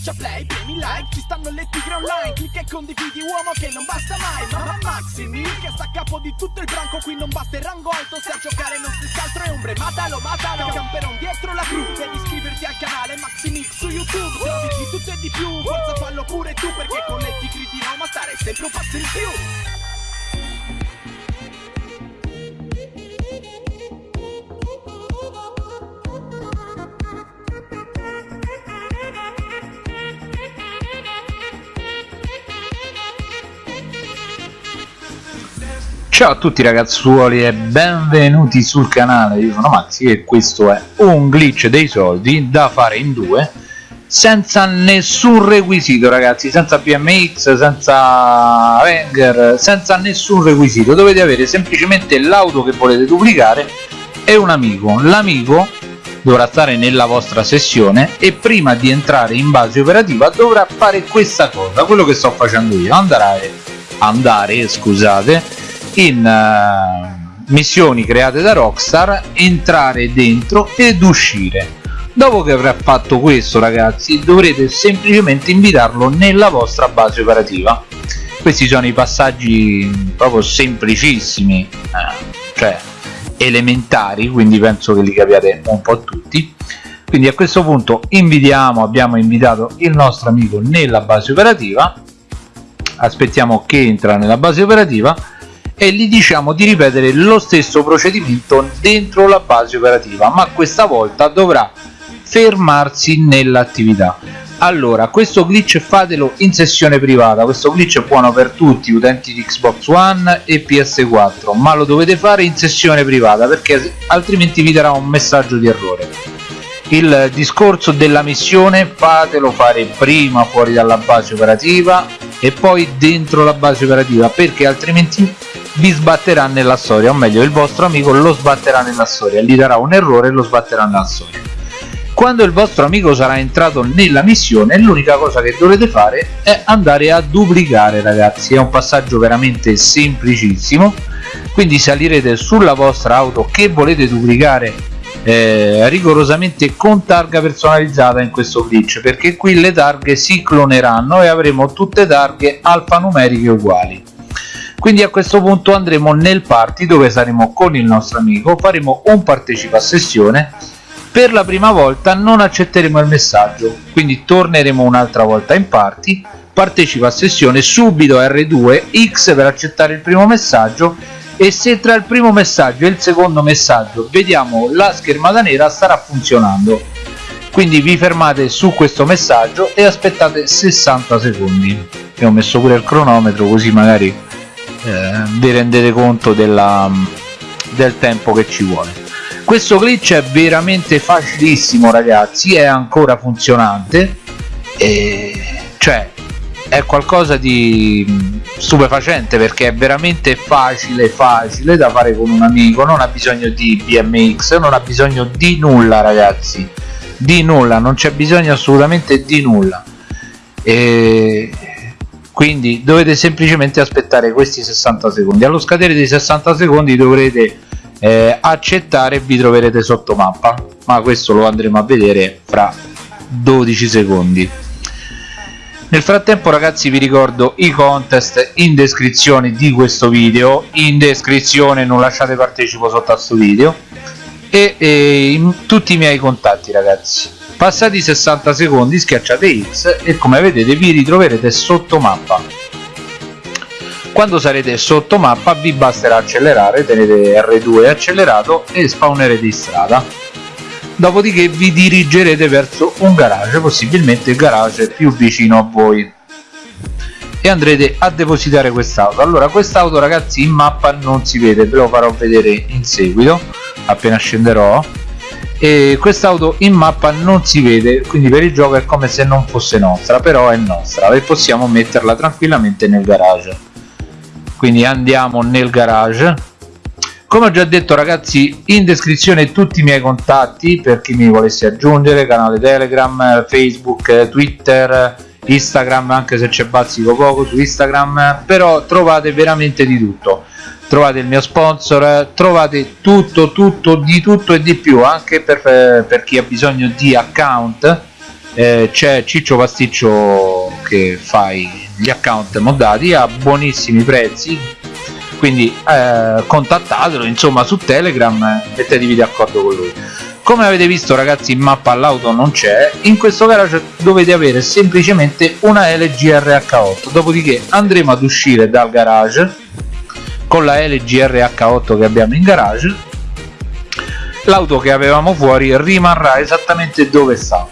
Schiaccia play, premi like, ci stanno le tigre online Clicca e condividi uomo che non basta mai Ma Maximi che sta a capo di tutto il branco Qui non basta il rango alto se a giocare non si scaltro è ombre Matalo, matalo, camperon dietro la cru Devi iscriverti al canale Maximix su YouTube Trovi di tutto e di più, forza fallo pure tu Perché con le tigri di Roma stare sempre un passo in più Ciao a tutti ragazzuoli e benvenuti sul canale, io sono Maxi e questo è un glitch dei soldi da fare in due senza nessun requisito ragazzi, senza BMX, senza Wenger, senza nessun requisito, dovete avere semplicemente l'auto che volete duplicare e un amico, l'amico dovrà stare nella vostra sessione e prima di entrare in base operativa dovrà fare questa cosa, quello che sto facendo io, andare, andare scusate in uh, missioni create da Rockstar entrare dentro ed uscire. Dopo che avrà fatto questo ragazzi dovrete semplicemente invitarlo nella vostra base operativa. Questi sono i passaggi proprio semplicissimi eh, cioè elementari quindi penso che li capiate un po' tutti. Quindi a questo punto invitiamo abbiamo invitato il nostro amico nella base operativa. Aspettiamo che entra nella base operativa e gli diciamo di ripetere lo stesso procedimento dentro la base operativa ma questa volta dovrà fermarsi nell'attività. Allora questo glitch fatelo in sessione privata. Questo glitch è buono per tutti utenti di Xbox One e PS4 ma lo dovete fare in sessione privata perché altrimenti vi darà un messaggio di errore. Il discorso della missione fatelo fare prima fuori dalla base operativa e poi dentro la base operativa perché altrimenti vi sbatterà nella storia o meglio il vostro amico lo sbatterà nella storia gli darà un errore e lo sbatterà nella storia. Quando il vostro amico sarà entrato nella missione l'unica cosa che dovrete fare è andare a duplicare ragazzi. È un passaggio veramente semplicissimo. Quindi salirete sulla vostra auto che volete duplicare eh, rigorosamente con targa personalizzata in questo glitch perché qui le targhe si cloneranno e avremo tutte targhe alfanumeriche uguali quindi a questo punto andremo nel party dove saremo con il nostro amico faremo un partecipa a sessione. Per la prima volta non accetteremo il messaggio quindi torneremo un'altra volta in party partecipa a sessione subito R2 X per accettare il primo messaggio e se tra il primo messaggio e il secondo messaggio vediamo la schermata nera starà funzionando. Quindi vi fermate su questo messaggio e aspettate 60 secondi. E ho messo pure il cronometro così magari eh, vi rendete conto della, del tempo che ci vuole. Questo glitch è veramente facilissimo ragazzi è ancora funzionante e cioè è qualcosa di stupefacente perché è veramente facile facile da fare con un amico non ha bisogno di BMX non ha bisogno di nulla ragazzi di nulla non c'è bisogno assolutamente di nulla. E quindi dovete semplicemente aspettare questi 60 secondi. Allo scadere dei 60 secondi dovrete eh, accettare e vi troverete sotto mappa. Ma questo lo andremo a vedere fra 12 secondi. Nel frattempo ragazzi vi ricordo i contest in descrizione di questo video. In descrizione non lasciate partecipo sotto a questo video. E, e tutti i miei contatti ragazzi passati 60 secondi schiacciate X e come vedete vi ritroverete sotto mappa quando sarete sotto mappa vi basterà accelerare tenete R2 accelerato e spawnerete in strada. Dopodiché vi dirigerete verso un garage possibilmente il garage più vicino a voi. E andrete a depositare quest'auto. Allora quest'auto ragazzi in mappa non si vede ve lo farò vedere in seguito appena scenderò e quest'auto in mappa non si vede quindi per il gioco è come se non fosse nostra però è nostra e possiamo metterla tranquillamente nel garage. Quindi andiamo nel garage. Come ho già detto ragazzi in descrizione tutti i miei contatti per chi mi volesse aggiungere canale telegram facebook twitter instagram anche se c'è bazzico poco su instagram però trovate veramente di tutto trovate il mio sponsor trovate tutto tutto di tutto e di più anche per, per chi ha bisogno di account eh, c'è Ciccio Pasticcio che fa gli account moddati a buonissimi prezzi quindi eh, contattatelo insomma su telegram mettetevi d'accordo con lui. Come avete visto ragazzi in mappa l'auto non c'è in questo garage dovete avere semplicemente una LG RH8 dopodiché andremo ad uscire dal garage con la LG RH8 che abbiamo in garage l'auto che avevamo fuori rimarrà esattamente dove sta.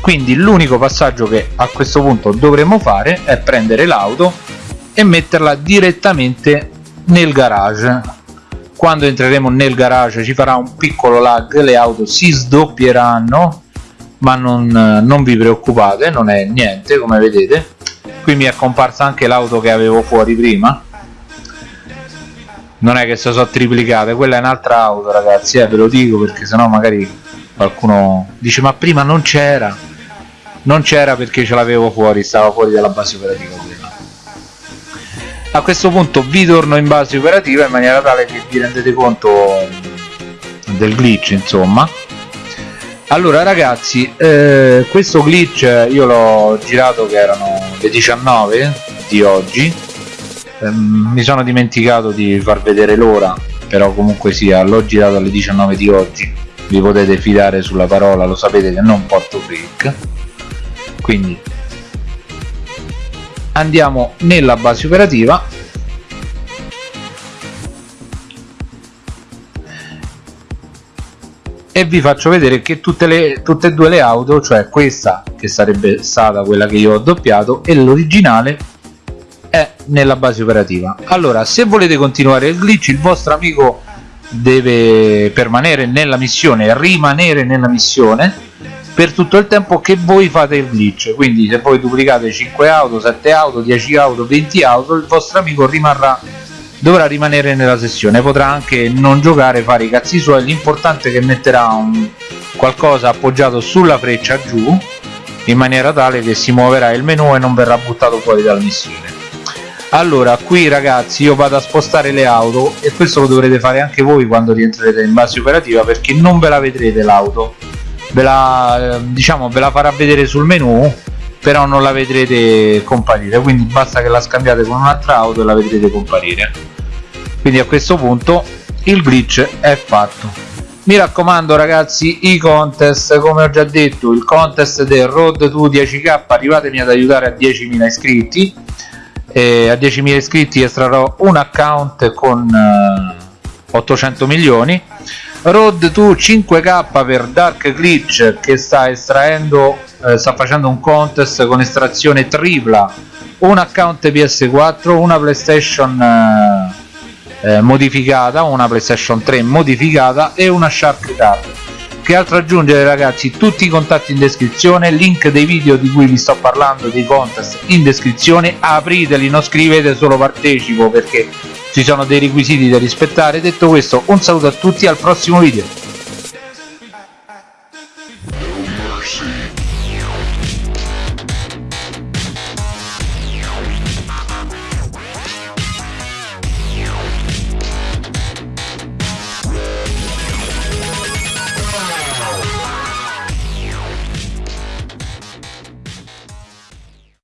Quindi l'unico passaggio che a questo punto dovremo fare è prendere l'auto e metterla direttamente nel garage. Quando entreremo nel garage ci farà un piccolo lag le auto si sdoppieranno ma non, non vi preoccupate non è niente come vedete qui mi è comparsa anche l'auto che avevo fuori prima. Non è che si sono triplicate quella è un'altra auto ragazzi eh, ve lo dico perché sennò magari qualcuno dice ma prima non c'era. Non c'era perché ce l'avevo fuori stava fuori dalla base operativa quella a questo punto vi torno in base operativa in maniera tale che vi rendete conto del glitch insomma. Allora ragazzi eh, questo glitch io l'ho girato che erano le 19 di oggi eh, mi sono dimenticato di far vedere l'ora però comunque sia l'ho girato alle 19 di oggi. Vi potete fidare sulla parola lo sapete che non porto fake quindi andiamo nella base operativa. E vi faccio vedere che tutte, le, tutte e due le auto cioè questa che sarebbe stata quella che io ho doppiato e l'originale è nella base operativa. Allora se volete continuare il glitch il vostro amico deve permanere nella missione rimanere nella missione per tutto il tempo che voi fate il glitch. Quindi se voi duplicate 5 auto 7 auto 10 auto 20 auto il vostro amico rimarrà dovrà rimanere nella sessione. Potrà anche non giocare fare i cazzi suoi. L'importante è che metterà un qualcosa appoggiato sulla freccia giù in maniera tale che si muoverà il menu e non verrà buttato fuori dalla missione allora qui ragazzi io vado a spostare le auto e questo lo dovrete fare anche voi quando rientrerete in base operativa perché non ve la vedrete l'auto. Ve la diciamo ve la farà vedere sul menu però non la vedrete comparire. Quindi basta che la scambiate con un'altra auto e la vedrete comparire. Quindi a questo punto il glitch è fatto mi raccomando ragazzi i contest come ho già detto il contest del road to 10k arrivatemi ad aiutare a 10.000 iscritti. E a 10.000 iscritti estrarrò un account con uh, eh, 800 milioni. Road to 5k per Dark Glitch che sta estraendo eh, sta facendo un contest con estrazione tripla. Un account PS4 una PlayStation eh, eh, modificata una PlayStation 3 modificata e una Shark Card. Che altro aggiungere ragazzi? Tutti i contatti in descrizione link dei video di cui vi sto parlando dei contest in descrizione. Apriteli non scrivete solo partecipo perché ci sono dei requisiti da rispettare. Detto questo un saluto a tutti al prossimo video